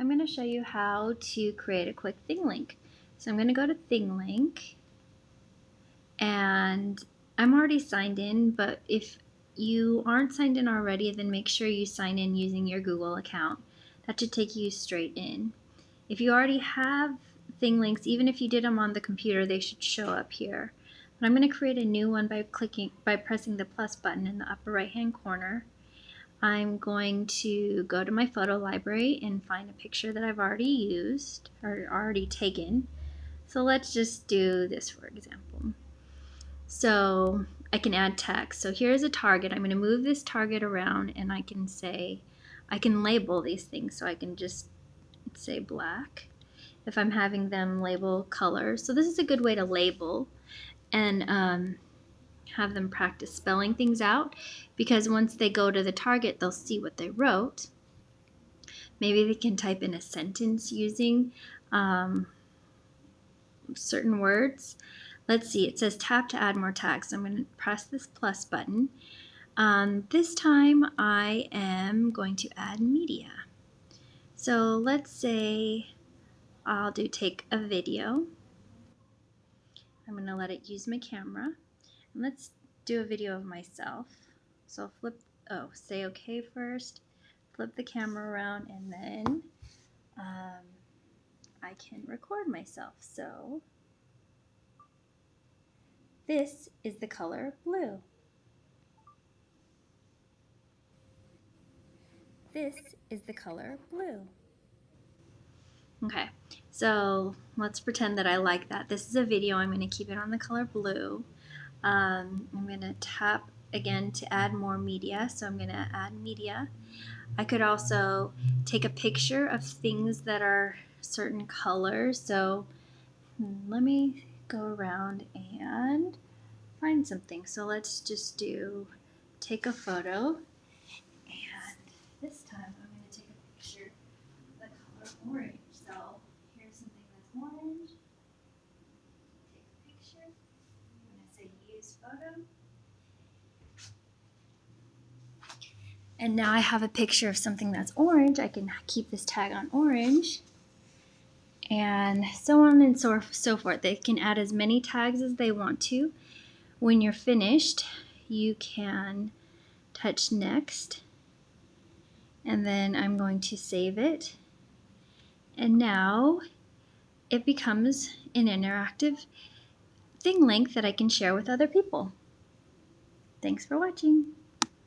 I'm going to show you how to create a quick ThingLink. So I'm going to go to ThingLink and I'm already signed in, but if you aren't signed in already, then make sure you sign in using your Google account. That should take you straight in. If you already have ThingLinks, even if you did them on the computer, they should show up here. But I'm going to create a new one by clicking by pressing the plus button in the upper right hand corner. I'm going to go to my photo library and find a picture that I've already used or already taken. So let's just do this for example. So I can add text. So here's a target. I'm going to move this target around and I can say, I can label these things. So I can just say black if I'm having them label color. So this is a good way to label and um, have them practice spelling things out because once they go to the target, they'll see what they wrote. Maybe they can type in a sentence using um, certain words. Let's see, it says tap to add more tags. I'm going to press this plus button. Um, this time I am going to add media. So let's say I'll do take a video. I'm going to let it use my camera. Let's do a video of myself. So I'll flip, oh, say okay first, flip the camera around, and then um, I can record myself. So this is the color blue. This is the color blue. Okay, so let's pretend that I like that. This is a video. I'm going to keep it on the color blue. Um, I'm going to tap again to add more media. So I'm going to add media. I could also take a picture of things that are certain colors. So let me go around and find something. So let's just do take a photo. And this time I'm going to take a picture of the color orange. So here's something that's orange. Take a picture. I'm going to say use photo. And now I have a picture of something that's orange. I can keep this tag on orange. And so on and so, so forth. They can add as many tags as they want to. When you're finished, you can touch next. And then I'm going to save it. And now it becomes an interactive ThingLink that I can share with other people. Thanks for watching.